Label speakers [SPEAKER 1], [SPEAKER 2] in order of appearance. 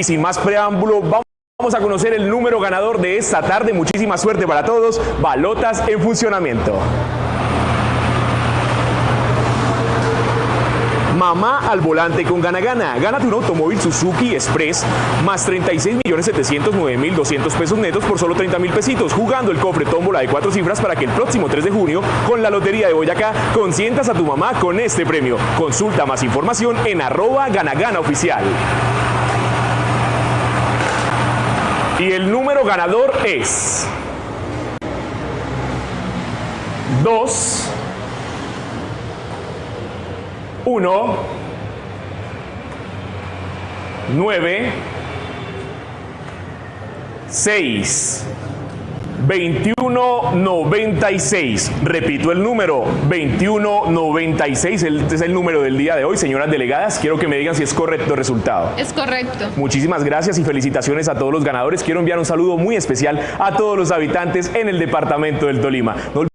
[SPEAKER 1] Y sin más preámbulo, vamos a conocer el número ganador de esta tarde. Muchísima suerte para todos. Balotas en funcionamiento. Mamá al volante con Gana Gana. Gánate un automóvil Suzuki Express más 36.709.200 pesos netos por solo 30 mil pesitos. Jugando el cofre tómbola de cuatro cifras para que el próximo 3 de junio, con la Lotería de Boyacá, consientas a tu mamá con este premio. Consulta más información en arroba ganagana oficial. Y el número ganador es 2 1 9 6 2196. Repito el número, 2196. Este es el número del día de hoy. Señoras delegadas, quiero que me digan si es correcto el resultado.
[SPEAKER 2] Es correcto.
[SPEAKER 1] Muchísimas gracias y felicitaciones a todos los ganadores. Quiero enviar un saludo muy especial a todos los habitantes en el departamento del Tolima.